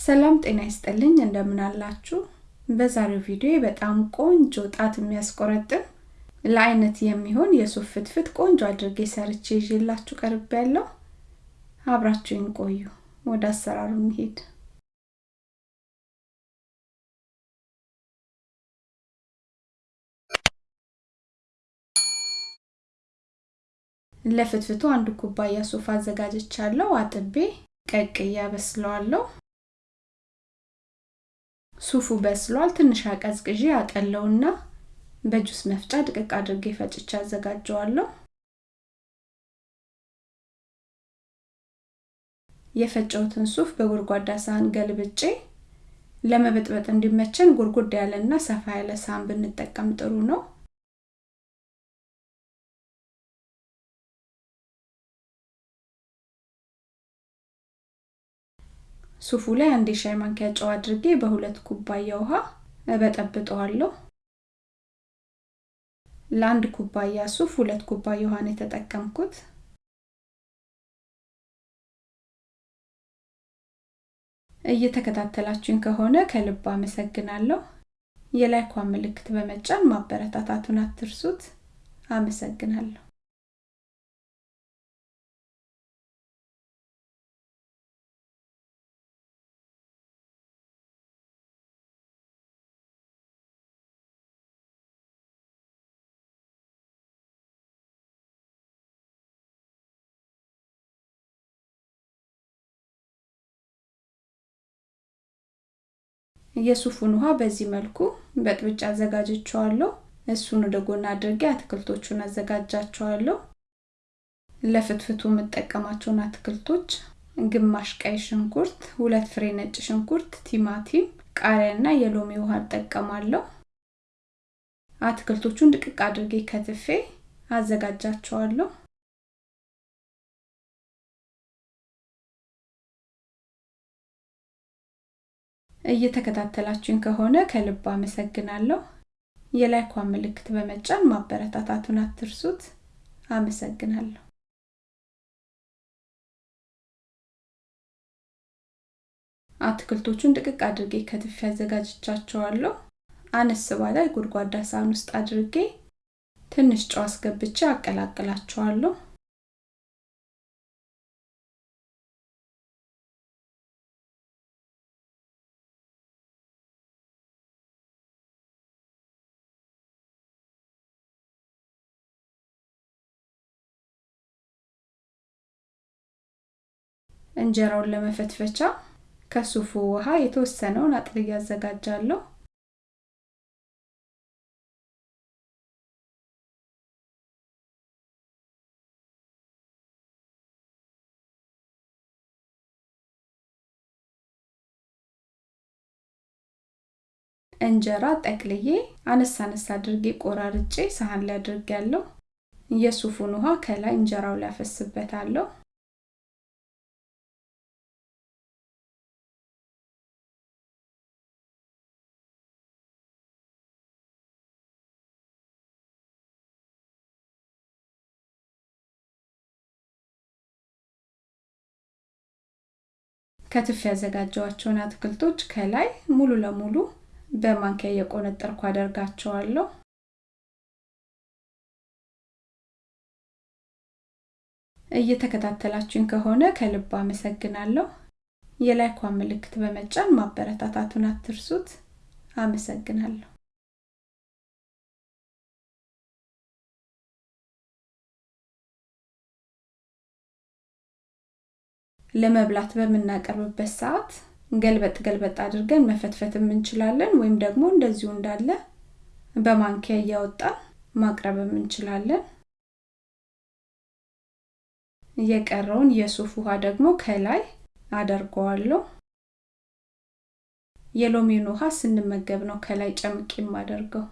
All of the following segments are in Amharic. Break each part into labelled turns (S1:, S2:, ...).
S1: ሰላም ጤና ይስጥልኝ እንደምን አላችሁ? በዛሬው ቪዲዮ በጣም ቆንጆ ጣት የሚያስቆረጥም ለአይነት የሚሆን የሱፍ ፍትፍት ቆንጆ አድርጌ ሰርቼ ይዤላችሁ ቀርብ ያለው አብራችሁን ቆዩ። ወደ አሰራሩ እንሄድ። ለፍትፍቱ አንድ ኩባያ ሱፍ አዘጋጅቻለሁ። አጥቤ ቀቅዬ አበስለዋለሁ። ሱፉ በስሏል። ትንሽ አቀዝቅዤ አጠለውና በጁስ መፍጫ ድቅቅ አድርጌ ፈጭቼ አዘጋጀዋለሁ። የፈጨውትን ሱፍ በጎድጓዳ ሳህን ገልብጬ ለመበጥበጥ እንዲመቸን ጉርጉድ ያለና ሰፋ ያለ ሳህን ብንጠቀም ጥሩ ነው። ሱፉ ላይ አንድ የሻይ ማንኪያ ጨው አድርጌ በሁለት ኩባያ ውሃ እበጠብጠዋለሁ። ለአንድ ኩባያ ሱፍ ሁለት ኩባያ ውሃ የተጠቀምኩት። እየተከታተላችሁኝ ከሆነ ከልብ አመሰግናለሁ። የላይኳን ምልክት በመጫን ማበረታታቱን አትርሱት። አመሰግናለሁ። የሱፉን ውሃ በዚህ መልኩ በጥብጭ አዘጋጅቸዋለሁ። እሱን ወደ ጎን አድርጌ አትክልቶቹን አዘጋጃቸዋለሁ። ለፍትፍቱ የምጠቀማቸውን አትክልቶች ግማሽ ቀይ ሽንኩርት፣ ሁለት ፍሬ ነጭ ሽንኩርት፣ ቲማቲም፣ ቃሪያና የሎሚ ውሃ እጠቀማለሁ። አትክልቶቹን ድቅቅ አድርጌ ከትፌ አዘጋጃቸዋለሁ። እየተከታተላችሁኝ ከሆነ ከልብ አመሰግናለሁ። የላይኳን ምልክት በመጫን ማበረታታቱን አትርሱት። አመሰግናለሁ። አትክልቶቹን ድቅቅ አድርጌ ከትፌ አዘጋጅቻቸዋለሁ። አነስ ባለ ጎድጓዳ ሳህን ውስጥ አድርጌ ትንሽ ጨው አስገብቼ አቀላቅላቸዋለሁ። እንጀራውን ለመፈትፈቻ ከሱፉ ውሃ የተወሰነውን አጥልዬ አዘጋጃለሁ። እንጀራ ጠቅልዬ አነሳ አነሳ አድርጌ ቆራርጬ ሳህን ላይ አድርጌያለሁ። የሱፉን ውሃ ከላይ እንጀራው ላይ አፈስበታለሁ። ከትፍ ያዘጋጀዋቸውን አትክልቶች ከላይ ሙሉ ለሙሉ በማንኪያ እየቆነጠርኩ አደርጋቸዋለሁ። እየተከታተላችሁኝ ከሆነ ከልብ አመሰግናለሁ። የላይኳን ምልክት በመጫን ማበረታታቱን አትርሱት። አመሰግናለሁ። ለመብላት በምናቀርብበት ሰዓት ገልበጥ ገልበጥ አድርገን መፈትፈትም እንችላለን፣ ወይም ደግሞ እንደዚሁ እንዳለ በማንኪያ እያወጣን ማቅረብም እንችላለን። የቀረውን የሱፍ ውሃ ደግሞ ከላይ አደርገዋለሁ። የሎሚን ውሃ ስንመገብ ነው ከላይ ጨምቄ የማደርገው።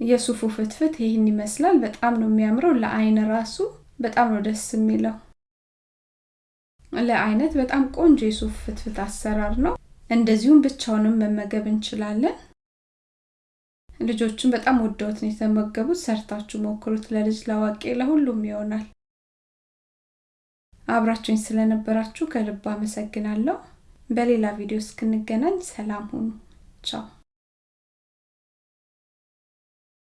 S1: የሱፉ ፍትፍት ይህን ይመስላል። በጣም ነው የሚያምረው። ለአይን ራሱ በጣም ነው ደስ የሚለው። ለአይነት በጣም ቆንጆ የሱፍ ፍትፍት አሰራር ነው። እንደዚሁም ብቻውንም መመገብ እንችላለን። ልጆቹም በጣም ወደውት ነው የተመገቡት። ሰርታችሁ ሞክሩት። ለልጅ ለአዋቂ፣ ለሁሉም ይሆናል። አብራችሁኝ ስለነበራችሁ ከልብ አመሰግናለሁ በሌላ ቪዲዮ እስክንገናኝ ሰላም ሁኑ ቻው